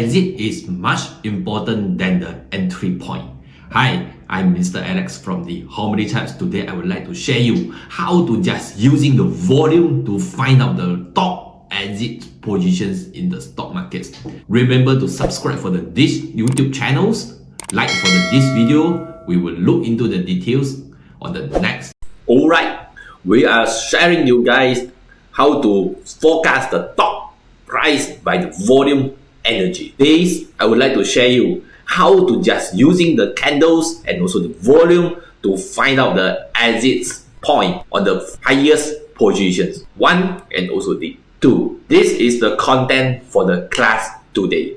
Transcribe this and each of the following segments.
exit is much important than the entry point. Hi, I'm Mr. Alex from the Harmony Charts. Today I would like to share you how to just using the volume to find out the top exit positions in the stock markets. Remember to subscribe for the this YouTube channels. Like for the, this video, we will look into the details on the next. Alright, we are sharing you guys how to forecast the top price by the volume energy. This, I would like to share you how to just using the candles and also the volume to find out the exit point on the highest positions. One and also the two. This is the content for the class today.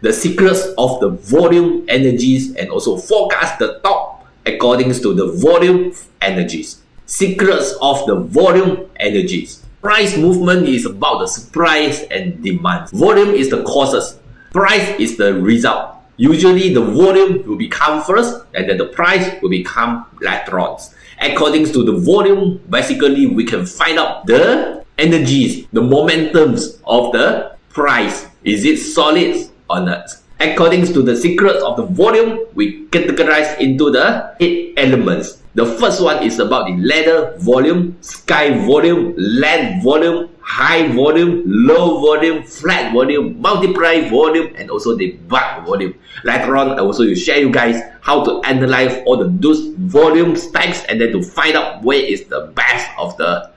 The secrets of the volume energies and also forecast the top according to the volume energies. Secrets of the volume energies. Price movement is about the supply and demand. Volume is the causes. Price is the result. Usually the volume will become first and then the price will become later on. According to the volume, basically we can find out the energies, the momentums of the price. Is it solid or not? According to the secrets of the volume, we categorize into the eight elements. The first one is about the ladder volume, sky volume, land volume, high volume, low volume, flat volume, multiply volume, and also the bar volume. Later on, I also will share you guys how to analyze all the those volume types and then to find out where is the best of the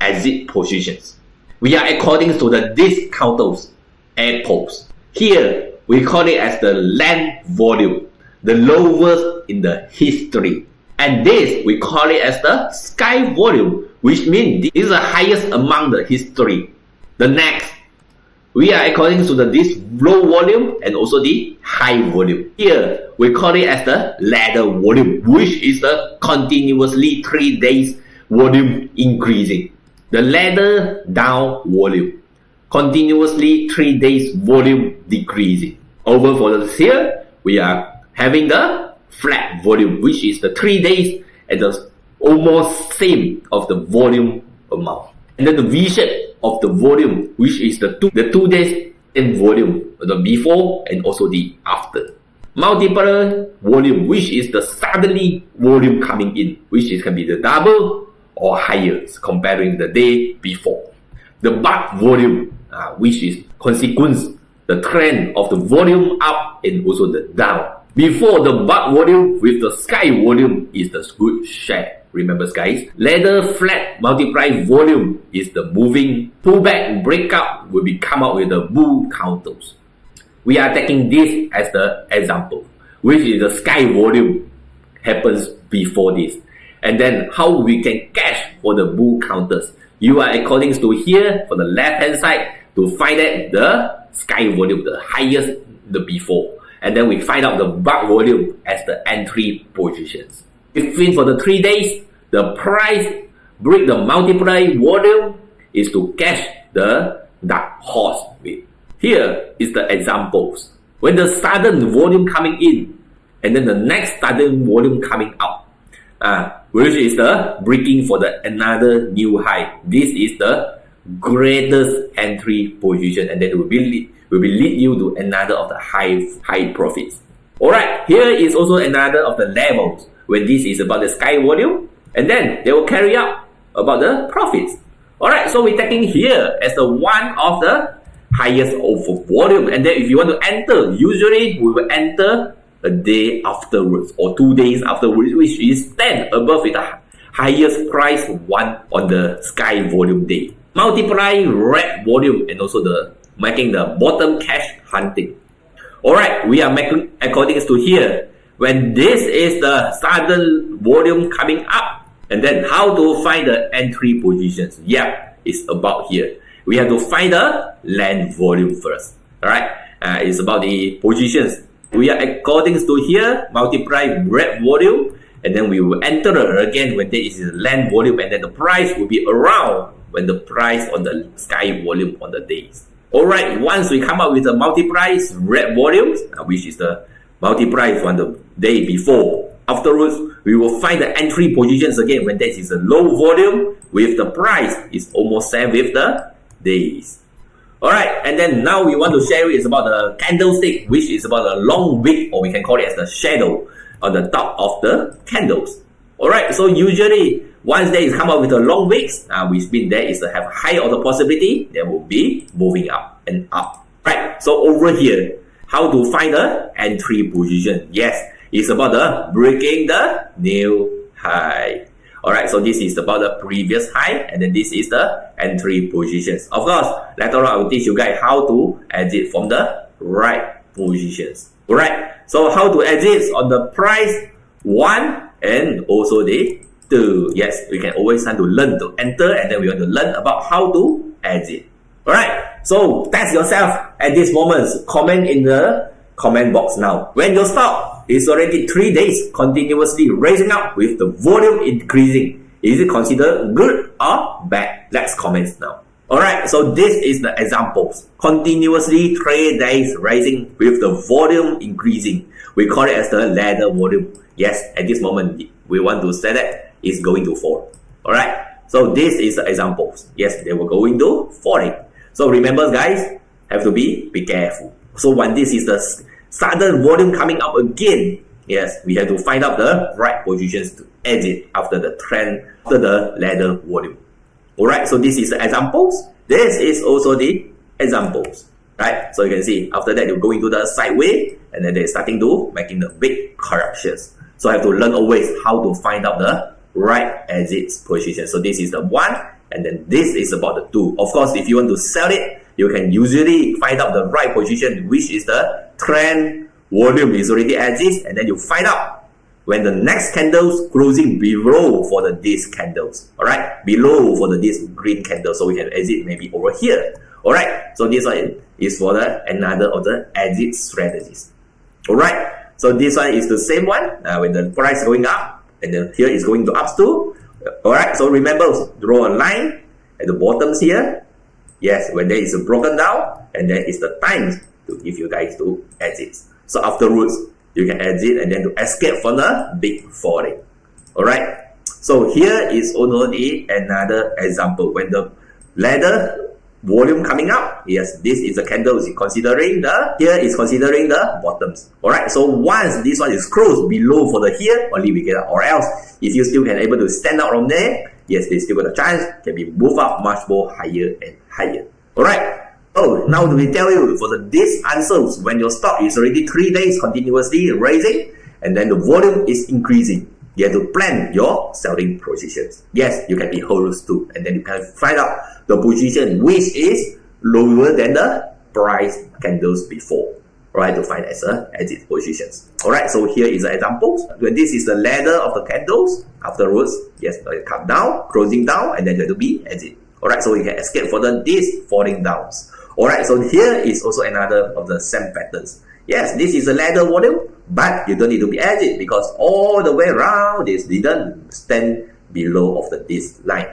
exit positions. We are according to the discounters airports. Here, we call it as the land volume, the lowest in the history. And this, we call it as the sky volume, which means this is the highest among the history. The next, we are according to the this low volume and also the high volume. Here, we call it as the ladder volume, which is the continuously 3 days volume increasing. The ladder down volume, continuously 3 days volume decreasing. Over for the here, we are having the flat volume, which is the three days at the almost same of the volume amount. And then the V shape of the volume, which is the two, the two days in volume, the before and also the after. Multiple volume, which is the suddenly volume coming in, which is can be the double or higher comparing the day before. The but volume, uh, which is consequence, the trend of the volume up and also the down before the but volume with the sky volume is the good share. Remember guys, ladder flat multiply volume is the moving pullback breakout will be come out with the bull counters. We are taking this as the example, which is the sky volume happens before this. And then how we can catch for the bull counters. You are according to here for the left hand side to find that the sky volume, the highest the before and then we find out the buck volume as the entry positions. If for the three days, the price break the multiply volume is to catch the dark horse with. Here is the examples. When the sudden volume coming in, and then the next sudden volume coming out, uh, which is the breaking for the another new high. This is the greatest entry position, and that will be will be lead you to another of the high high profits. Alright, here is also another of the levels when this is about the sky volume and then they will carry out about the profits. Alright, so we're taking here as the one of the highest of volume and then if you want to enter, usually we will enter a day afterwards or two days afterwards which is 10 above the highest price one on the sky volume day. Multiply red volume and also the making the bottom cash hunting. Alright, we are making according to here. When this is the sudden volume coming up, and then how to find the entry positions? Yeah, it's about here. We have to find the land volume first. Alright, uh, it's about the positions. We are according to here, multiply red volume, and then we will enter again when there is land volume, and then the price will be around when the price on the sky volume on the days. Alright, once we come up with the multiply red volumes, uh, which is the multiply from the day before, afterwards, we will find the entry positions again when that is a low volume with the price is almost same with the days. Alright, and then now we want to share is about the candlestick, which is about the long wick, or we can call it as the shadow on the top of the candles. Alright, so usually once they come up with a long wicks, uh, which means there is to have high of the possibility, they will be moving up and up. Right, so over here, how to find the entry position? Yes, it's about the breaking the new high. Alright, so this is about the previous high and then this is the entry positions. Of course, later on I will teach you guys how to exit from the right positions. Alright, so how to exit on the price 1 and also the 2. Yes, we can always start to learn to enter and then we want to learn about how to exit. Alright, so test yourself at this moment. Comment in the comment box now. When you stop, is already 3 days continuously raising up with the volume increasing. Is it considered good or bad? Let's comment now. Alright, so this is the examples. Continuously 3 days rising with the volume increasing. We call it as the ladder volume. Yes, at this moment, we want to say that it's going to fall. Alright, so this is the examples. Yes, they were going to falling. So remember guys, have to be, be careful. So when this is the sudden volume coming up again, yes, we have to find out the right positions to exit after the trend, after the ladder volume. Alright, so this is the examples. This is also the examples. Right, so you can see after that you go into the sideway and then they're starting to making the big corrections. So I have to learn always how to find out the right exit position. So this is the one and then this is about the two. Of course, if you want to sell it, you can usually find out the right position, which is the trend volume is already exists, and then you find out when the next candles closing below for the these candles, all right, below for the this green candle, so we can exit maybe over here, all right. So this one is for the another of the exit strategies, all right. So this one is the same one uh, when the price going up, and then here is going to up too. all right. So remember, draw a line at the bottoms here, Yes, when there is a broken down, and then it's the time to give you guys to exit. So afterwards, you can exit and then to escape from the big falling. Alright, so here is only another example. When the ladder volume coming up, yes, this is a candle is considering the, here is considering the bottoms. Alright, so once this one is closed below for the here, only we get or else, if you still can able to stand out from there, yes, they still got a chance, can be move up much more higher and higher. Alright. Oh, now we tell you for the these answers when your stock is already three days continuously raising and then the volume is increasing. You have to plan your selling positions. Yes, you can be holders too, and then you can find out the position which is lower than the price candles before. Right to find as a exit positions. Alright, so here is an example. When this is the ladder of the candles, afterwards, yes, it come down, closing down, and then you have to be exit. Alright, so we can escape for the this falling downs. Alright, so here is also another of the same patterns. Yes, this is a ladder volume, but you don't need to be exit because all the way around this didn't stand below of the this line.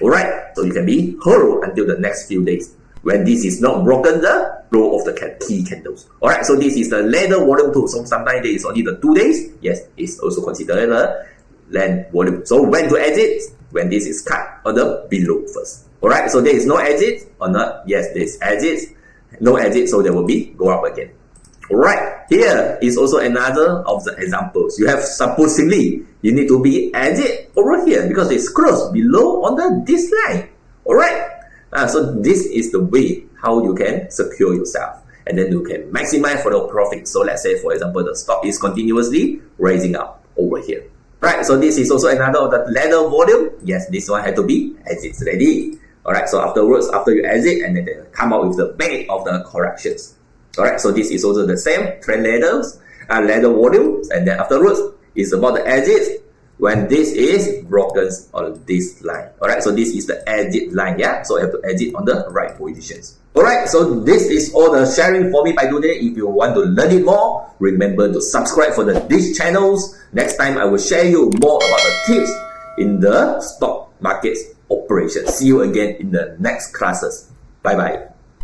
Alright, so you can be hold until the next few days when this is not broken the low of the key candles. Alright, so this is the ladder volume too. So sometimes there is only the two days. Yes, it's also considered a land volume. So when to exit? when this is cut on the below first. Alright, so there is no exit or not? Yes, there is exit. No exit, so there will be go up again. Alright, here is also another of the examples. You have supposedly you need to be exit over here because it's close below on the this line. Alright, uh, so this is the way how you can secure yourself and then you can maximize for the profit. So let's say for example the stock is continuously raising up over here. Right, so this is also another of the ladder volume. Yes, this one had to be exit ready. Alright, so afterwards, after you exit, and then come out with the bait of the corrections. Alright, so this is also the same trend ladders, uh, ladder volumes, and then afterwards, is about the exit when this is broken on this line. Alright, so this is the exit line, yeah? So you have to exit on the right positions. Alright, so this is all the sharing for me by today. If you want to learn it more, remember to subscribe for the these channels. Next time I will share you more about the tips in the stock markets operation. See you again in the next classes. Bye bye.